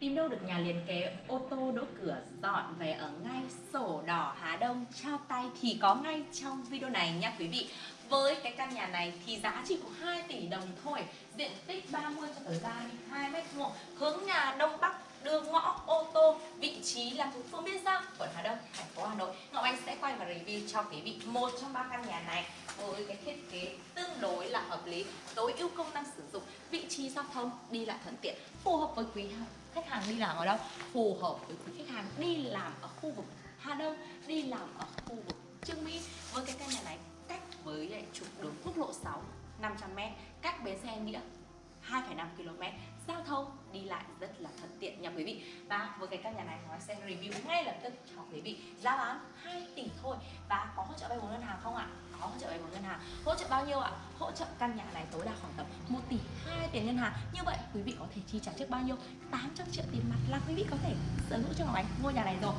Tìm đâu được nhà liền kế ô tô đỗ cửa, dọn về ở ngay sổ đỏ Hà Đông. Trao tay thì có ngay trong video này nha quý vị. Với cái căn nhà này thì giá chỉ của 2 tỷ đồng thôi. Diện tích 30 cho tới 32 mét vuông. Hướng nhà Đông Bắc đường ngõ ô tô vị trí là thuộc phương Biên Giang quận Hà Đông, thành phố Hà Nội, Ngọc Anh sẽ quay và review cho quý vị một trong ba căn nhà này với cái thiết kế tương đối là hợp lý, tối ưu công năng sử dụng, vị trí giao thông đi lại thuận tiện, phù hợp với quý khách hàng đi làm ở đâu, phù hợp với quý khách hàng đi làm ở khu vực Hà Đông, đi làm ở khu vực Trương Mỹ. Với cái căn nhà này, cách với lại trục đường quốc lộ 6 500m cách bến xe nghĩa 2,5 km. Giao thông đi lại rất là thuận tiện nha quý vị. Và với cái căn nhà này nói sẽ review ngay lập tức cho quý vị. Giá bán 2 tỷ thôi. Và có hỗ trợ vay vốn ngân hàng không ạ? Có hỗ trợ vay vốn ngân hàng. Hỗ trợ bao nhiêu ạ? Hỗ trợ căn nhà này tối đa khoảng tầm 1 tỷ 2 tiền ngân hàng. Như vậy quý vị có thể chi trả trước bao nhiêu? 800 triệu tiền mặt là quý vị có thể sở hữu cho ngọc ánh ngôi nhà này rồi.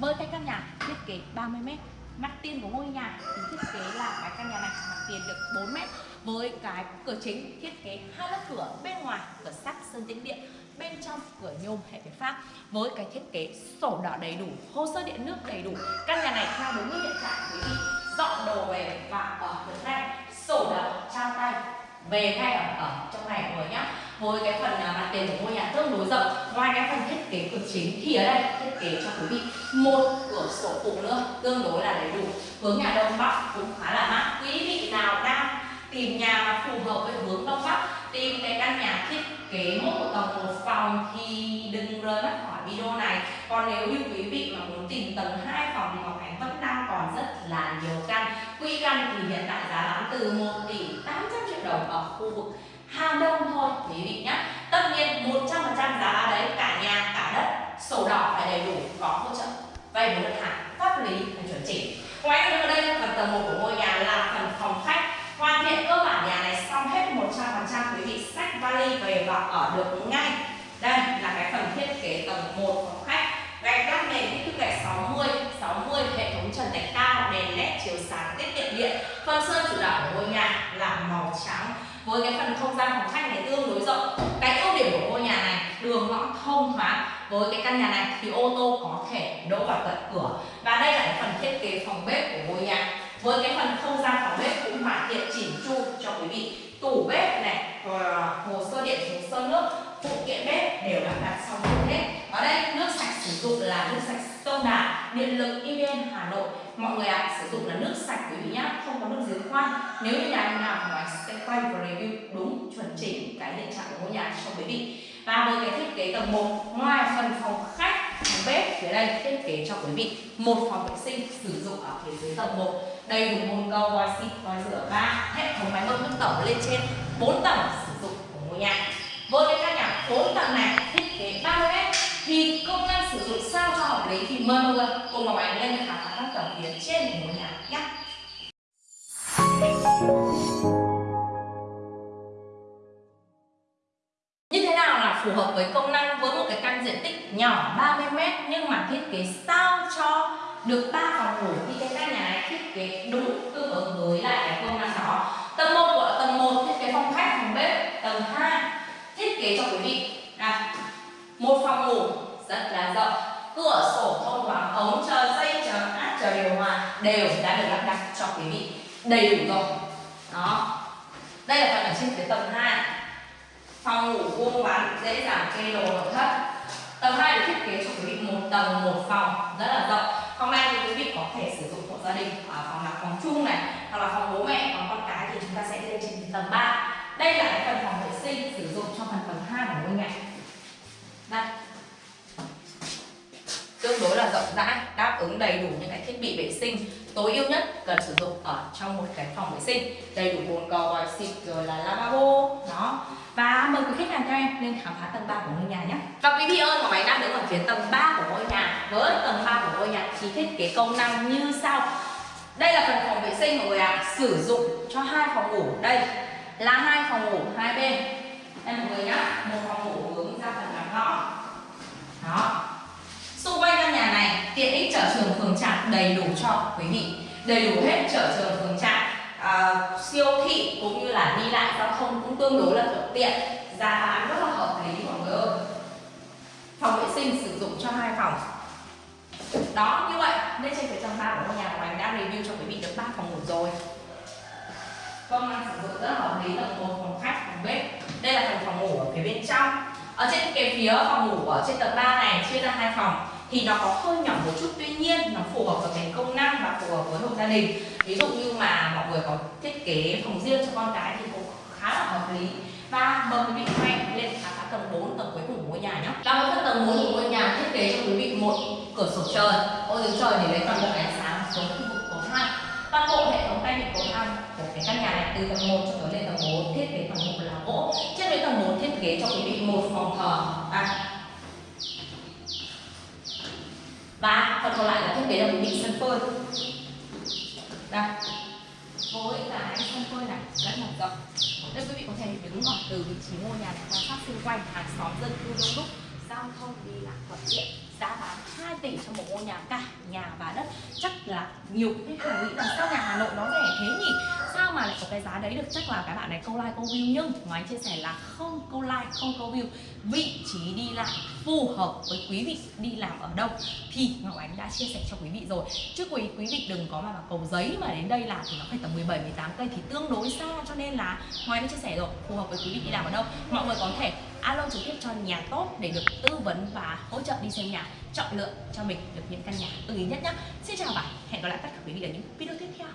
Với cái căn nhà thiết kế 30 m mặt tiền của ngôi nhà thì thiết kế là cái căn nhà này mặt tiền được 4 mét với cái cửa chính thiết kế hai lớp cửa bên ngoài cửa sắt sơn tĩnh điện bên trong cửa nhôm hệ việt pháp. Với cái thiết kế sổ đỏ đầy đủ hồ sơ điện nước đầy đủ căn nhà này theo đúng như hiện tại quý vị dọn đồ về và ở được đây sổ đỏ trao tay về ngay ở, ở trong này rồi nhá. Với cái phần à, mặt tiền của ngôi nhà tương đối rộng ngoài cái phần thiết kế cửa chính thì ở đây thiết kế cho quý vị một cửa sổ phụ nữa tương đối là đầy đủ. Hướng nhà đông bắc cũng khá là mát. Quý vị nào đang tìm nhà mà phù hợp với hướng đông bắc. Tìm cái căn nhà thiết kế một tầng một phòng thì đừng rời mắt khỏi video này. Còn nếu như quý vị mà muốn tìm tầng 2 phòng thì Ngọc Ánh vẫn đang còn rất là nhiều căn. Quy căn thì hiện tại giá bán từ 1 tỷ 800 triệu đồng ở khu vực Hà Đông thôi, quý vị nhé. Tất nhiên 100% giá đấy, cả nhà, cả đất, sổ đỏ phải đầy đủ, có hỗ trợ vay vốn ngân hàng, pháp lý phải chuẩn chỉnh ngoài ra, ở đây phần tầng 1 của ngôi nhà là phần phòng khách. Hoàn thiện cơ bản nhà này xong hết 100% quý vị xách vali về và ở được ngay. Đây là cái phần thiết kế tầng 1 phòng khách. Gạch lát nền kích thước gạch 60 60 hệ thống trần thạch cao, đèn led chiếu sáng tiết kiệm điện. Phần sơn chủ đạo của ngôi nhà là màu trắng. Với cái phần không gian phòng khách này tương đối rộng. Cái ưu điểm của ngôi nhà này, đường ngõ thông thoáng. Với cái căn nhà này thì ô tô có thể đỗ vào tận cửa. Và đây là cái phần thiết kế phòng bếp của ngôi nhà. Với cái phần không gian phòng bếp cũng hoàn thiện chỉnh chu cho quý vị. Tủ bếp này hồ sơ điện hồ sơ nước phụ kiện bếp đều đã đặt xong luôn hết ở đây nước sạch sử dụng là nước sạch sông đà điện lực evn hà nội mọi người ạ à, sử dụng là nước quý vị nhá không có nước giếng khoan. Nếu như nhà nào nói sẽ quay và review đúng, chuẩn chỉnh cái hiện trạng của ngôi nhà cho quý vị. Và với cái thiết kế tầng 1 ngoài phần phòng khách, phòng bếp, phía đây thiết kế cho quý vị một phòng vệ sinh sử dụng ở phía dưới tầng 1 đầy đủ bồn cầu vòi xịt vòi rửa và hệ thống máy bơm nước tổng lên trên 4 tầng sử dụng của ngôi nhà. Với cái căn nhà 4 tầng này thiết kế 30 mét thì công năng sử dụng sao cho hợp lý thì mời mọi người cùng vào máy lên khám phá các tầng phía trên của ngôi nhà nhé. Hợp với công năng với một cái căn diện tích nhỏ 30 mét, nhưng mà thiết kế sao cho được ba phòng ngủ thì cái căn nhà này thiết kế đúng tương ứng với lại cái công năng đó. Tầng 1 của tầng 1 thiết kế phòng khách, phòng bếp. Tầng 2 thiết kế cho quý vị. Là một phòng ngủ rất là rộng. Cửa sổ thông thoáng, ống chờ dây chờ áp chờ điều hòa đều đã được lắp đặt cho quý vị đầy đủ rồi. Đó. Đây là phần ở trên cái tầng 2 phòng ngủ vuông vắn dễ dàng kê đồ nội thất. Tầng 2 được thiết kế cho quý vị một tầng, một phòng, rất là rộng. Phòng này thì quý vị có thể sử dụng hộ gia đình ở phòng là phòng chung này, hoặc là phòng bố mẹ còn con cái thì chúng ta sẽ lên trên tầng 3 đây là cái phần phòng vệ sinh sử dụng trong phần tầng 2 của ngôi nhà. Đây. Tương đối là rộng rãi, đáp ứng đầy đủ những cái thiết bị vệ sinh tối ưu nhất cần sử dụng ở trong một cái phòng vệ sinh. Đầy đủ bồn cầu vòi xịt rồi là lavabo, đó. Và mời quý khách hàng theo em lên khám phá tầng 3 của ngôi nhà nhé. Và quý vị ơi ngọc ánh đang đứng ở phía tầng 3 của ngôi nhà. Với tầng 3 của ngôi nhà thì thiết kế công năng như sau. Đây là phần phòng vệ sinh của người ạ à. sử dụng cho hai phòng ngủ. Đây là hai phòng ngủ, hai bên. Đây mọi người nhá. Một phòng ngủ hướng ra phần làm ngõ đó xung quanh căn nhà này tiện ích chợ trường phường trạm đầy đủ cho quý vị. Đầy đủ hết chợ trường phường trạm à, siêu thị cũng như là đi lại giao thông cũng tương đối là thuận tiện. Giá bán rất là hợp lý mọi người ơi. Phòng vệ sinh sử dụng cho hai phòng. đó như vậy nên trên phía tầng ba của ngôi nhà của anh đã review cho quý vị được ba phòng ngủ rồi. Vâng, Công năng sử dụng rất là hợp lý tầng một phòng khách phòng bếp. Đây là phần phòng ngủ ở phía bên trong. Ở trên cái phía phòng ngủ ở trên tầng 3 này chia ra hai phòng thì nó có hơi nhỏ một chút tuy nhiên nó phù hợp với cái công năng và phù hợp với hộ gia đình. Ví dụ như mà mọi người có thiết kế phòng riêng cho con cái thì cũng khá là hợp lý. Và mời quý vị quay lên khám phá tầng 4 tầng cuối cùng của ngôi nhà nhé. Và với phần tầng 4 của ngôi nhà thiết kế cho quý vị một cửa sổ trời. Ô dưới trời để lấy toàn bộ ánh sáng xuống khu vực cầu thang. Toàn bộ hệ thống tay vịn cầu thang của cái căn nhà này từ tầng 1 cho tới lên tầng 4 thiết kế toàn bộ là gỗ. Trên với tầng 4 thiết kế cho quý vị một phòng thờ. À, và phần còn lại là thiết kế cho quý sân phơi. Đây. Với cái sân phơi này rất là rộng. Đây quý vị có thể đứng ở từ vị trí ngôi nhà này quan sát xung quanh hàng xóm dân cư đông đúc, giao thông đi lại thuận tiện giá bán 2 tỷ cho một ngôi nhà cả, nhà và đất. Chắc là nhiều khách hàng nghĩ rằng sao nhà Hà Nội nó rẻ thế nhỉ? Sao mà lại có cái giá đấy được? Chắc là các bạn này câu like, câu view, nhưng ngoài chia sẻ là không câu like, không câu view. Vị trí đi lại phù hợp với quý vị đi làm ở đâu? Thì Ngọc Ánh đã chia sẻ cho quý vị rồi. Chứ quý quý vị đừng có mà vào cầu giấy mà đến đây làm thì nó phải tầm 17 18 cây thì tương đối xa, cho nên là ngoài đã chia sẻ rồi, phù hợp với quý vị đi làm ở đâu? Mọi người có thể alo trực tiếp cho nhà tốt để được tư vấn và hỗ trợ đi xem nhà, chọn lựa cho mình được những căn nhà ưng ý nhất nhé xin chào và hẹn gặp lại tất cả quý vị ở những video tiếp theo.